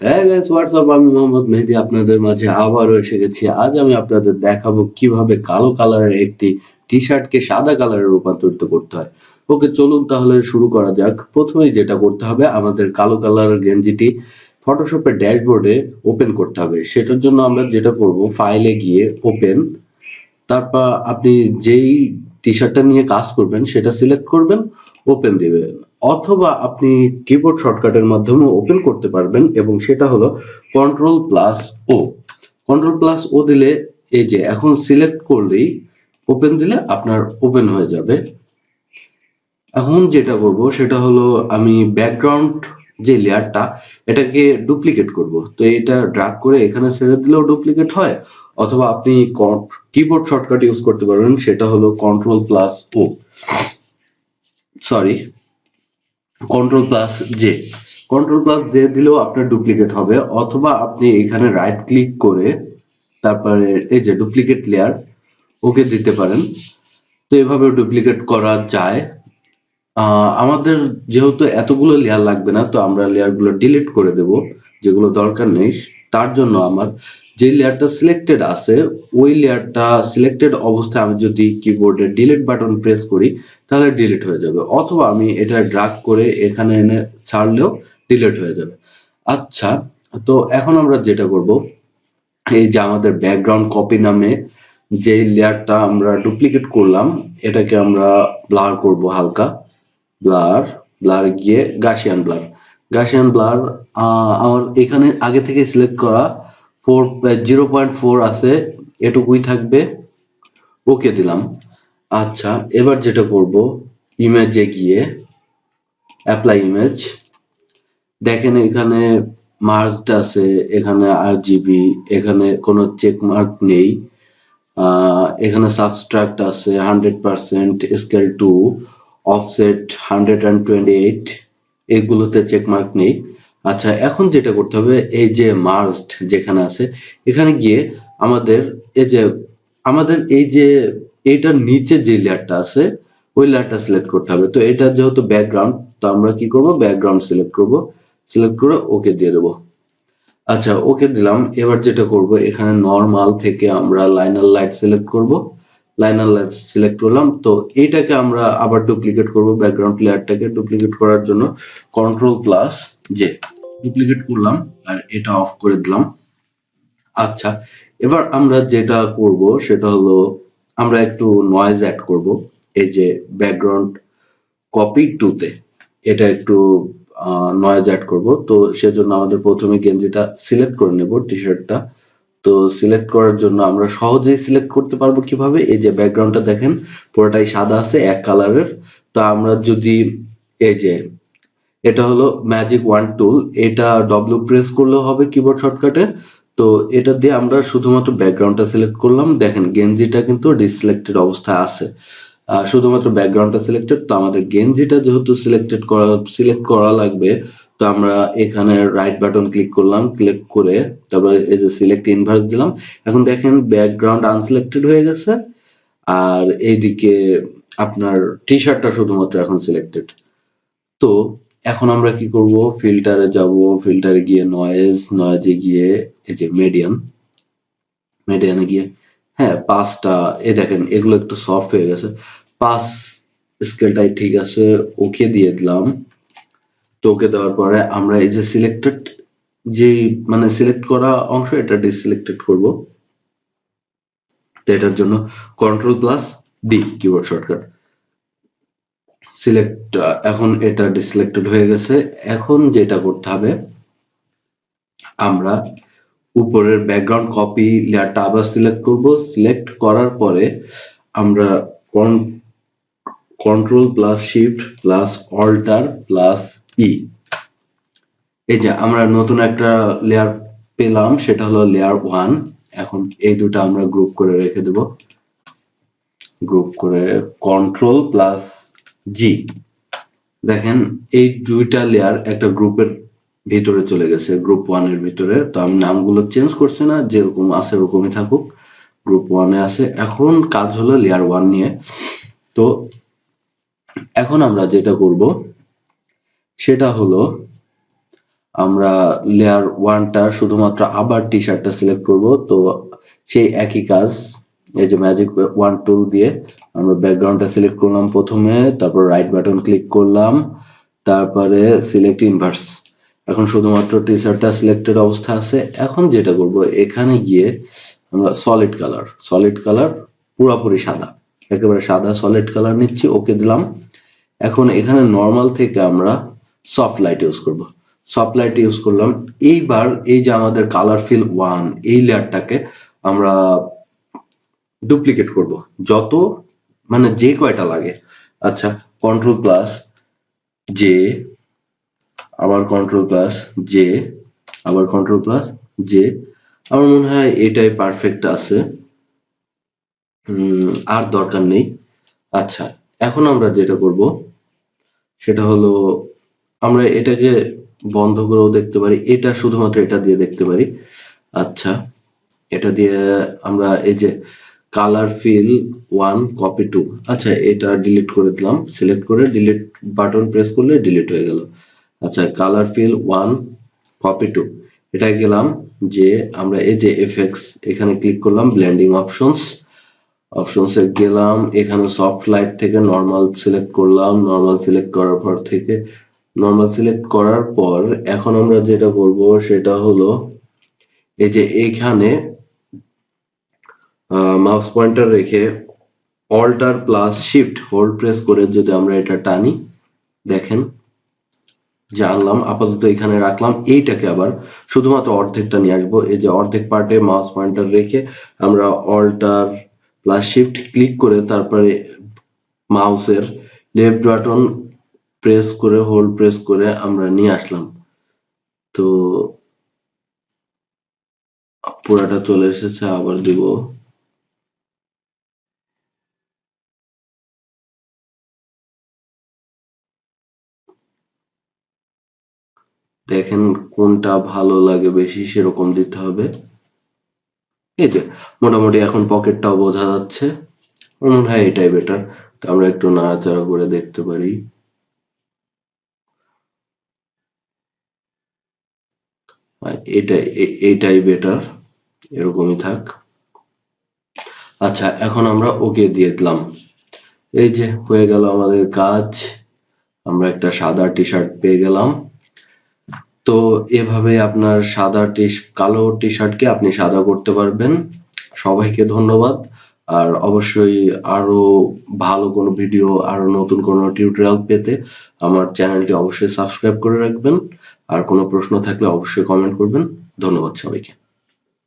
হ্যাঁ guys WhatsApp আমি মোহাম্মদ মেহেদি আপনাদের মাঝে আবারও এসে গেছি। আজ আমি আপনাদের কীভাবে কালো একটি সাদা কালারে রূপান্তরিত করতে হয়। ওকে, চলুন তাহলে শুরু করা যাক। প্রথমেই যেটা করতে হবে, আমাদের কালো গেঞ্জিটি ফটোশপের ড্যাশবোর্ডে ওপেন করতে হবে। সেটার জন্য আমরা যেটা করব ফাইলে গিয়ে ওপেন তারপর আপনি যেই টি শার্টটা নিয়ে কাজ করবেন, সেটা সিলেক্ট করবেন ওপেন দিবেন। অথবা আপনি কিবোর্ড শর্টকাটের মাধ্যমে ওপেন করতে পারবেন এবং সেটা হলো control plus O control plus O দিলে এই যে এখন সিলেক্ট করলেই ওপেন দিলে আপনার ওপেন হয়ে যাবে। এখন যেটা করব সেটা হলো আমি ব্যাকগ্রাউন্ড যে লেয়ারটা এটাকে ডুপ্লিকেট করব। তো এটা ড্রাগ করে এখানে ছেড়ে দিলেও ডুপ্লিকেট হয়, অথবা আপনি কিবোর্ড শর্টকাট ইউজ করতে পারবেন, সেটা হলো control plus O sorry control plus J control plus J দিলেও আপনার ডুপ্লিকেট হবে, অথবা আপনি এখানে রাইট ক্লিক করে তারপরে এই যে ডুপ্লিকেট লেয়ার ওকে দিতে পারেন। তো এভাবে ডুপ্লিকেট করা যায়। আমাদের যেহেতু এতগুলো লেয়ার লাগবে না, তো আমরা লেয়ারগুলো ডিলিট করে দেব, যেগুলো দরকার নেই। তার জন্য আমার যে লেয়ারটা সিলেক্টেড আছে, ওই লেয়ারটা সিলেক্টেড অবস্থায় আমি যদি কিবোর্ডে ডিলিট বাটন প্রেস করি, তাহলে ডিলিট হয়ে যাবে। অথবা আমি এটা ড্রাগ করে এখানে এনে ছাড়লেও ডিলিট হয়ে যাবে। আচ্ছা তো এখন আমরা যেটা করব, এই যে আমাদের ব্যাকগ্রাউন্ড কপি নামে যে লেয়ারটা আমরা ডুপ্লিকেট করলাম, এটাকে আমরা ব্লার করব হালকা। ব্লার ব্লার গিয়ে গাশিয়ান ব্লার গাশিয়ান ব্লার আমার এখানে আগে থেকে সিলেক্ট করা ফোর জিরো পয়েন্ট ফোর আছে, এটুকুই থাকবে। ওকে দিলাম। আচ্ছা এবার যেটা করব ইমেজে গিয়ে অ্যাপ্লাই ইমেজ দেখেন এখানে মার্জড আছে, এখানে আর জিবি এখানে কোনো চেক মার্ক নেই। এখানে সাবস্ট্রাক্ট আছে hundred percent scale to offset hundred and twenty eight এগুলোতে চেক মার্ক নেই। আচ্ছা এখন যেটা করতে হবে, এই যে মার্জড যেখানে আছে, এখানে গিয়ে আমাদের এই যে, আমাদের এই যে, এইটার নিচে যে লেয়ারটা আছে, ওই লেয়ারটা সিলেক্ট করতে হবে। তো এটা যেহেতু ব্যাকগ্রাউন্ড তো আমরা কি করব? ব্যাকগ্রাউন্ড সিলেক্ট করব। সিলেক্ট করে ওকে দিয়ে দেবো। আচ্ছা ওকে দিলাম। এবার যেটা করব, এখানে নর্মাল থেকে আমরা লাইনার লাইট সিলেক্ট করব। লাইনার লাইট সিলেক্ট করলাম। তো এইটাকে আমরা আবার ডুপ্লিকেট করব ব্যাকগ্রাউন্ড লেয়ারটাকে ডুপ্লিকেট করার জন্য কন্ট্রোল প্লাস জে ডুপ্লিকেট করলাম আর এটা অফ করে দিলাম। আচ্ছা এবার আমরা যেটা করব সেটা হলো আমরা একটু নয়েজ অ্যাড করব। এই যে ব্যাকগ্রাউন্ড কপি টুতে এটা একটু নয়েজ অ্যাড করব। তো সেজন্য আমাদের প্রথমে গেঞ্জিটা সিলেক্ট করে নেব টি শার্টটা তো সিলেক্ট করার জন্য আমরা সহজেই সিলেক্ট করতে পারব কীভাবে? এই যে ব্যাকগ্রাউন্ডটা দেখেন, পুরোটাই সাদা আছে, এক কালারের তো আমরা যদি, এই যে, এটা হলো ম্যাজিক ওয়ান টুল এটা ডব্লিউ প্রেস করলেও হবে কিবোর্ড শর্টকাটে তো এটা দিয়ে আমরা শুধুমাত্র ব্যাকগ্রাউন্ডটা সিলেক্ট করলাম। দেখেন গেঞ্জিটা কিন্তু ডিসিলেক্টেড অবস্থায় আছে। শুধুমাত্র ব্যাকগ্রাউন্ডটা সিলেক্টেড তো আমাদের গেঞ্জিটা যেহেতু সিলেক্টেড করা সিলেক্ট করা লাগবে তো আমরা এখানে রাইট বাটন ক্লিক করলাম ক্লিক করে তারপরে এই যে সিলেক্ট ইনভার্স দিলাম। এখন দেখেন ব্যাকগ্রাউন্ড আনসিলেক্টেড হয়ে গেছে, আর এইদিকে আপনার টি শার্টটা শুধুমাত্র এখন সিলেক্টেড তো এখন আমরা কি করব? ফিল্টারে যাব ফিল্টারে গিয়ে নয়েজ নয়েজে গিয়ে এই যে মিডিয়ান মিডিয়ানে গিয়ে হ্যাঁ পাঁচটা এ দেখেন, এগুলো একটু সফট হয়ে গেছে। পাঁচ স্কেলটাই ঠিক আছে ওকে দিয়ে দিলাম। তো ওকে দেওয়ার পরে আমরা এই যে সিলেক্টেড যে মানে সিলেক্ট করা অংশ, এটা ডিসিলেক্টেড করব। তো এটার জন্য control plus D keyboard shortcut select এখন এটা ডিসিলেক্টেড হয়ে গেছে। এখন যেটা করতে হবে, আমরা উপরের ব্যাকগ্রাউন্ড কপি লেয়ারটা আবার সিলেক্ট করব। সিলেক্ট করার পরে আমরা control plus shift plus alter plus E এই যে আমরা নতুন একটা লেয়ার পেলাম, সেটা হলো লেয়ার ওয়ান এখন এই দুটো আমরা গ্রুপ করে রেখে দেব। গ্রুপ করে কন্ট্রোল প্লাস জি দেখেন, এই দুইটা লেয়ার একটা গ্রুপের ভিতরে চলে গেছে গ্রুপ ওয়ানের ভিতরে। তো আমি নামগুলো চেঞ্জ করছি না, যেরকম আছে ওরকমই থাকুক। গ্রুপ ওয়ানে আছে। এখন কাজ হলো লেয়ার ওয়ান নিয়ে। তো এখন আমরা যেটা করব সেটা হলো, আমরা লেয়ার ওয়ানটা শুধুমাত্র আবার টি শার্টটা সিলেক্ট করব, তো সেই একই কাজ, এই যে ম্যাজিক ওয়ান টুল দিয়ে আমরা ব্যাকগ্রাউন্ডটা সিলেক্ট করলাম প্রথমে, তারপর রাইট বাটন ক্লিক করলাম, তারপরে সিলেক্ট ইনভার্স এখন শুধুমাত্র টি শার্টটা সিলেক্টেড অবস্থা আছে। এখন যেটা করব, এখানে গিয়ে আমরা সলিড কালার সলিড কালার পুরোপুরি সাদা, একেবারে সাদা সলিড কালার নিচ্ছি ওকে দিলাম। এখন এখানে নর্মাল থেকে আমরা সফট লাইট ইউজ করব। সফট লাইট ইউজ করলাম। এইবার এই যে আমাদের কালার ফিল ওয়ান এই লেয়ারটাকে আমরা ডুপ্লিকেট করব। যত মানে যে কয়টা লাগে। আচ্ছা কন্ট্রোল প্লাস জে আবার কন্ট্রোল প্লাস জে আবার কন্ট্রোল প্লাস জে আমার মনে হয় এটাই পারফেক্ট আছে। আর দরকার নেই। আচ্ছা এখন আমরা যেটা করব, সেটা হলো আমরা এটাকে বন্ধ করেও দেখতে পারি। এটা শুধুমাত্র এটা দিয়ে দেখতে পারি। আচ্ছা এটা দিয়ে আমরা এই যে colour fill one copy two আচ্ছা এটা ডিলিট করে দিলাম। সিলেক্ট করে ডিলিট বাটন প্রেস করলে ডিলিট হয়ে গেল। আচ্ছা colour fill one copy two এটা গেলাম যে আমরা এই যে এফএক্স এখানে ক্লিক করলাম ব্লেন্ডিং অপশনস অপশনসে গেলাম, এখানে সফট লাইট থেকে নর্মাল সিলেক্ট করলাম। নর্মাল সিলেক্ট করার পর থেকে নর্মাল সিলেক্ট করার পর এখন আমরা যেটা করব সেটা হলো এই যে এইখানে মাউস পয়েন্টার রেখে alter plus shift hold press করে যদি আমরা এটা টানি, দেখেন, যে আনলাম, আপাতত এখানে রাখলাম, এইটাকে আবার শুধুমাত্র অর্ধেকটা নিয়ে আসব। এই যে অর্ধেক পার্টে মাউস পয়েন্টার রেখে আমরা অল্টার প্লাস শিফট ক্লিক করে তারপরে মাউসের লেফট বাটন প্রেস করে হোল্ড প্রেস করে আমরা নিয়ে আসলাম। তো পুরাটা চলে এসেছে, আবার দিব। দেখেন কোনটা ভালো লাগে বেশি সেরকম দিতে হবে। এই যে, মোটামুটি এখন পকেটটাও বোঝা যাচ্ছে। মনে হয় এটাই বেটার তো আমরা একটু নাড়াচাড়া করে দেখতে পারি। এটাই এইটাই বেটার এরকমই থাক। আচ্ছা এখন আমরা ওকে দিয়ে দিলাম। এই যে, হয়ে গেল আমাদের কাজ। আমরা একটা সাদা টি শার্ট পেয়ে গেলাম। তো এভাবে আপনার সাদা টি, কালো টি শার্টকে আপনি সাদা করতে পারবেন। সবাইকে ধন্যবাদ। আর অবশ্যই আরও ভালো কোনো ভিডিও, আরও নতুন কোনো টিউটোরিয়াল পেতে আমার চ্যানেলটি অবশ্যই সাবস্ক্রাইব করে রাখবেন। আর কোনো প্রশ্ন থাকলে অবশ্যই কমেন্ট করবেন। ধন্যবাদ সবাইকে।